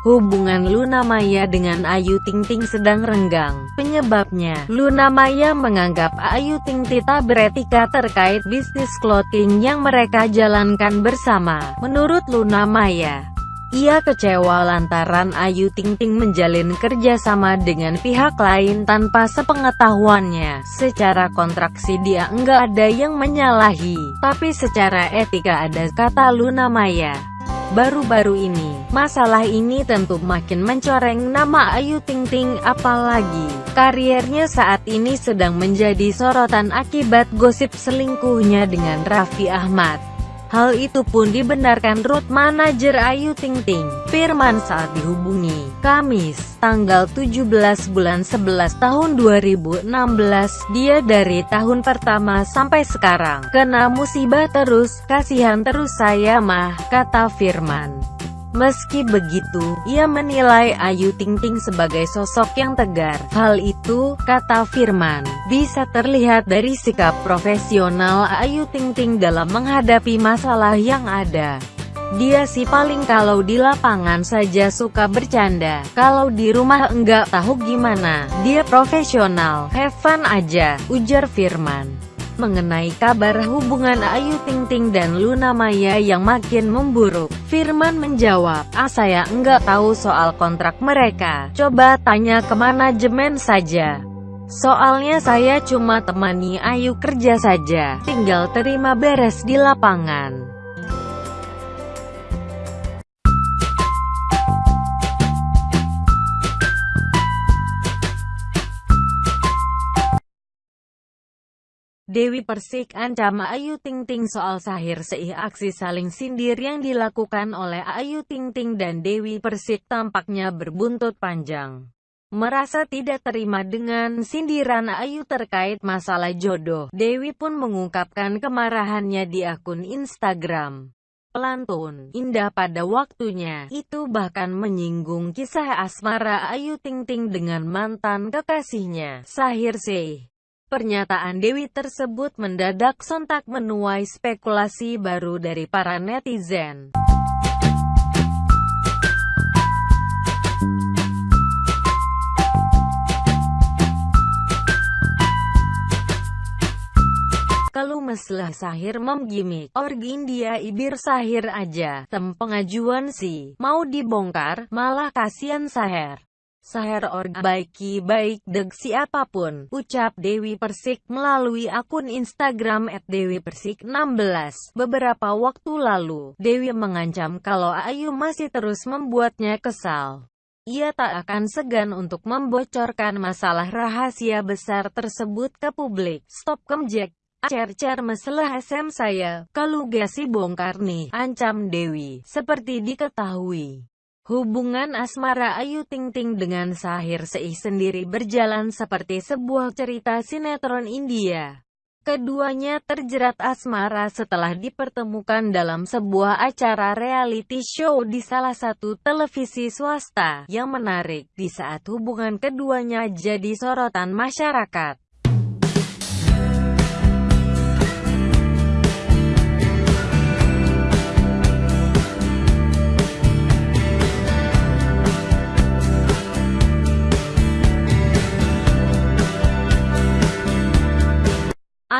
Hubungan Luna Maya dengan Ayu Ting Ting sedang renggang. Penyebabnya, Luna Maya menganggap Ayu Ting tak beretika terkait bisnis clothing yang mereka jalankan bersama. Menurut Luna Maya, ia kecewa lantaran Ayu Ting Ting menjalin kerjasama dengan pihak lain tanpa sepengetahuannya. Secara kontraksi dia enggak ada yang menyalahi, tapi secara etika ada kata Luna Maya. Baru-baru ini, masalah ini tentu makin mencoreng nama Ayu Ting Ting apalagi kariernya saat ini sedang menjadi sorotan akibat gosip selingkuhnya dengan Raffi Ahmad. Hal itu pun dibenarkan root manajer Ayu Ting Ting, Firman saat dihubungi, Kamis, tanggal 17 bulan 11 tahun 2016, dia dari tahun pertama sampai sekarang, kena musibah terus, kasihan terus saya mah, kata Firman. Meski begitu, ia menilai Ayu Ting Ting sebagai sosok yang tegar. Hal itu, kata Firman, bisa terlihat dari sikap profesional Ayu Ting Ting dalam menghadapi masalah yang ada. Dia sih paling kalau di lapangan saja suka bercanda, kalau di rumah enggak tahu gimana. Dia profesional, have fun aja, ujar Firman mengenai kabar hubungan Ayu Ting Ting dan Luna Maya yang makin memburuk. Firman menjawab, ah saya enggak tahu soal kontrak mereka, coba tanya ke manajemen saja. Soalnya saya cuma temani Ayu kerja saja, tinggal terima beres di lapangan. Dewi Persik ancam Ayu Ting Ting soal sahir seih aksi saling sindir yang dilakukan oleh Ayu Ting Ting dan Dewi Persik tampaknya berbuntut panjang. Merasa tidak terima dengan sindiran Ayu terkait masalah jodoh, Dewi pun mengungkapkan kemarahannya di akun Instagram. Pelantun, indah pada waktunya, itu bahkan menyinggung kisah asmara Ayu Ting Ting dengan mantan kekasihnya, Sahir Seih. Pernyataan Dewi tersebut mendadak sontak menuai spekulasi baru dari para netizen. Kalau meslah Sahir memgimik, org India ibir Sahir aja, tem pengajuan sih, mau dibongkar, malah kasihan Sahir. Saher org baiki baik deg siapa pun, ucap Dewi Persik melalui akun Instagram at Dewi Persik 16. Beberapa waktu lalu, Dewi mengancam kalau Ayu masih terus membuatnya kesal. Ia tak akan segan untuk membocorkan masalah rahasia besar tersebut ke publik. Stop kemjek. Cer-cer masalah SM saya, kalau gasi bongkar nih, ancam Dewi, seperti diketahui. Hubungan asmara Ayu Ting Ting dengan Sahir Seih sendiri berjalan seperti sebuah cerita sinetron India. Keduanya terjerat asmara setelah dipertemukan dalam sebuah acara reality show di salah satu televisi swasta. Yang menarik, di saat hubungan keduanya jadi sorotan masyarakat.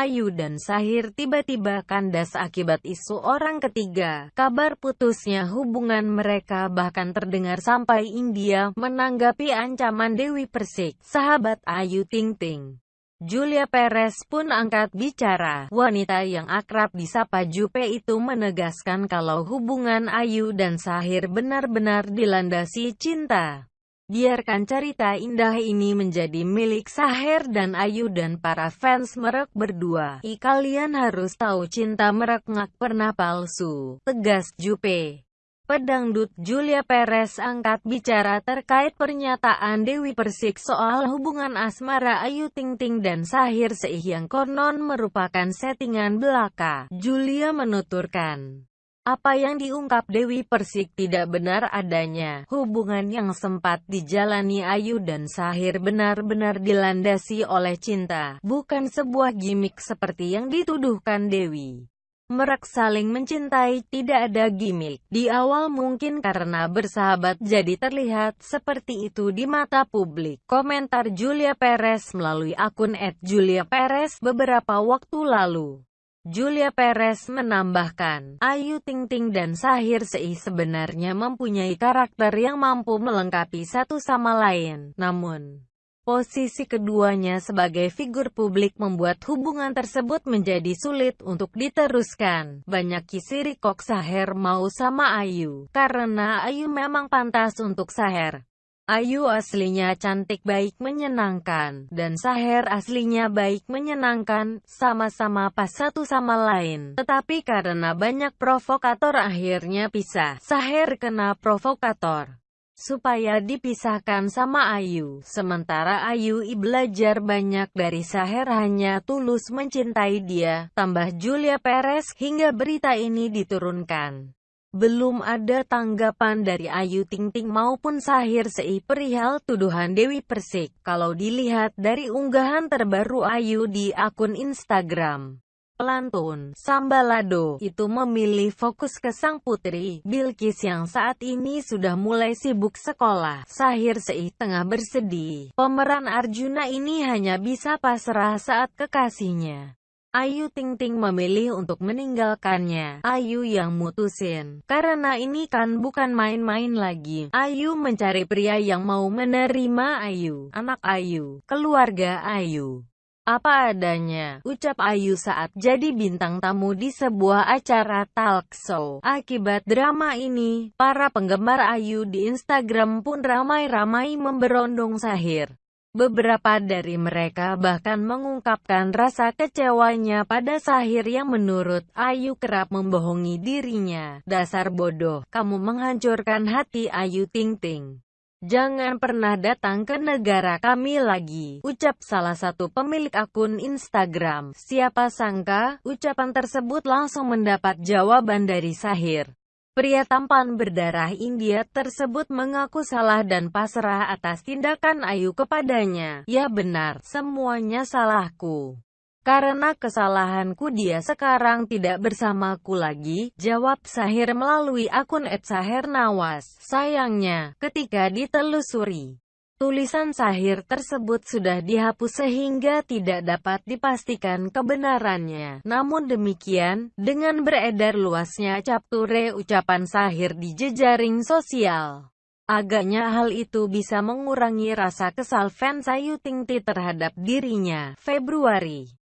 Ayu dan Sahir tiba-tiba kandas akibat isu orang ketiga. Kabar putusnya hubungan mereka bahkan terdengar sampai India menanggapi ancaman Dewi Persik, sahabat Ayu Ting Ting. Julia Perez pun angkat bicara. Wanita yang akrab disapa Jupe itu menegaskan kalau hubungan Ayu dan Sahir benar-benar dilandasi cinta. Biarkan cerita indah ini menjadi milik Saher dan Ayu dan para fans merek berdua. I kalian harus tahu cinta merek ngak pernah palsu. Tegas Jupe. Pedangdut Julia Perez angkat bicara terkait pernyataan Dewi Persik soal hubungan asmara Ayu Ting Ting dan Sahir Seih yang konon merupakan settingan belaka. Julia menuturkan. Apa yang diungkap Dewi Persik tidak benar adanya. Hubungan yang sempat dijalani Ayu dan Sahir benar-benar dilandasi oleh cinta, bukan sebuah gimmick seperti yang dituduhkan Dewi. Merek saling mencintai, tidak ada gimmick. Di awal mungkin karena bersahabat jadi terlihat seperti itu di mata publik. Komentar Julia Perez melalui akun @juliaperez beberapa waktu lalu. Julia Perez menambahkan, Ayu Ting Ting dan Sahir Seih sebenarnya mempunyai karakter yang mampu melengkapi satu sama lain. Namun, Posisi keduanya sebagai figur publik membuat hubungan tersebut menjadi sulit untuk diteruskan. Banyak kisiri kok Saher mau sama Ayu, karena Ayu memang pantas untuk Saher. Ayu aslinya cantik baik menyenangkan, dan Saher aslinya baik menyenangkan, sama-sama pas satu sama lain. Tetapi karena banyak provokator akhirnya pisah. Saher kena provokator supaya dipisahkan sama Ayu. Sementara Ayu i belajar banyak dari Saher hanya tulus mencintai dia, tambah Julia Perez, hingga berita ini diturunkan. Belum ada tanggapan dari Ayu Ting Ting maupun Sahir Sei perihal tuduhan Dewi Persik, kalau dilihat dari unggahan terbaru Ayu di akun Instagram. Pelantun, Sambalado, itu memilih fokus ke sang putri, Bilkis yang saat ini sudah mulai sibuk sekolah. Sahir Seih tengah bersedih. Pemeran Arjuna ini hanya bisa pasrah saat kekasihnya. Ayu Ting Ting memilih untuk meninggalkannya. Ayu yang mutusin. Karena ini kan bukan main-main lagi. Ayu mencari pria yang mau menerima Ayu, anak Ayu, keluarga Ayu. Apa adanya, ucap Ayu saat jadi bintang tamu di sebuah acara talk show. Akibat drama ini, para penggemar Ayu di Instagram pun ramai-ramai memberondong Sahir. Beberapa dari mereka bahkan mengungkapkan rasa kecewanya pada Sahir yang menurut Ayu kerap membohongi dirinya. Dasar bodoh, kamu menghancurkan hati Ayu Ting Ting. Jangan pernah datang ke negara kami lagi, ucap salah satu pemilik akun Instagram. Siapa sangka, ucapan tersebut langsung mendapat jawaban dari Sahir. Pria tampan berdarah India tersebut mengaku salah dan pasrah atas tindakan Ayu kepadanya. Ya benar, semuanya salahku. Karena kesalahanku dia sekarang tidak bersamaku lagi, jawab Sahir melalui akun @sahirnawas. Sayangnya, ketika ditelusuri, tulisan Sahir tersebut sudah dihapus sehingga tidak dapat dipastikan kebenarannya. Namun demikian, dengan beredar luasnya capture ucapan Sahir di jejaring sosial, Agaknya hal itu bisa mengurangi rasa kesal fans Ayu Ting terhadap dirinya. Februari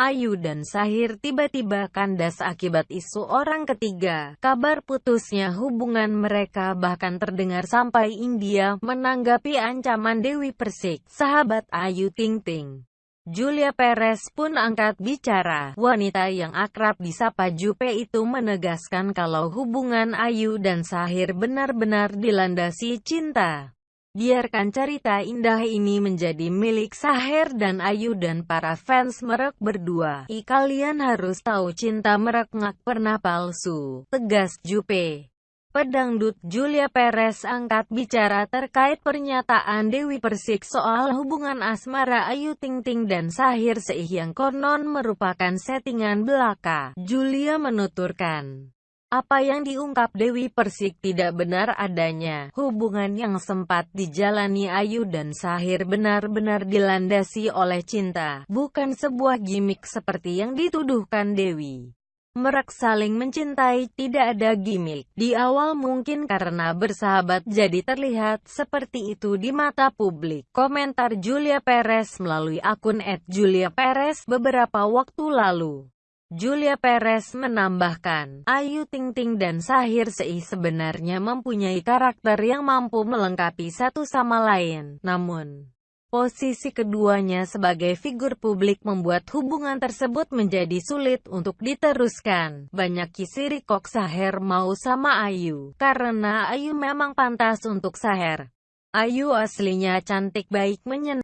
Ayu dan Sahir tiba-tiba kandas akibat isu orang ketiga. Kabar putusnya hubungan mereka bahkan terdengar sampai India menanggapi ancaman Dewi Persik, sahabat Ayu Ting Ting. Julia Perez pun angkat bicara. Wanita yang akrab disapa Jupe itu menegaskan kalau hubungan Ayu dan Sahir benar-benar dilandasi cinta. Biarkan cerita indah ini menjadi milik Saher dan Ayu dan para fans merek berdua. I kalian harus tahu cinta merek ngak pernah palsu. Tegas Jupe. Pedangdut Julia Perez angkat bicara terkait pernyataan Dewi Persik soal hubungan asmara Ayu Ting Ting dan Sahir Seih yang konon merupakan settingan belaka. Julia menuturkan. Apa yang diungkap Dewi Persik tidak benar adanya. Hubungan yang sempat dijalani Ayu dan Sahir benar-benar dilandasi oleh cinta, bukan sebuah gimmick seperti yang dituduhkan Dewi. Merek saling mencintai, tidak ada gimmick. Di awal mungkin karena bersahabat jadi terlihat seperti itu di mata publik. Komentar Julia Perez melalui akun @juliaperez beberapa waktu lalu. Julia Perez menambahkan, Ayu Ting Ting dan Sahir Sei sebenarnya mempunyai karakter yang mampu melengkapi satu sama lain. Namun, Posisi keduanya sebagai figur publik membuat hubungan tersebut menjadi sulit untuk diteruskan. Banyak kisiri kok Saher mau sama Ayu, karena Ayu memang pantas untuk Saher. Ayu aslinya cantik baik menyenangkan.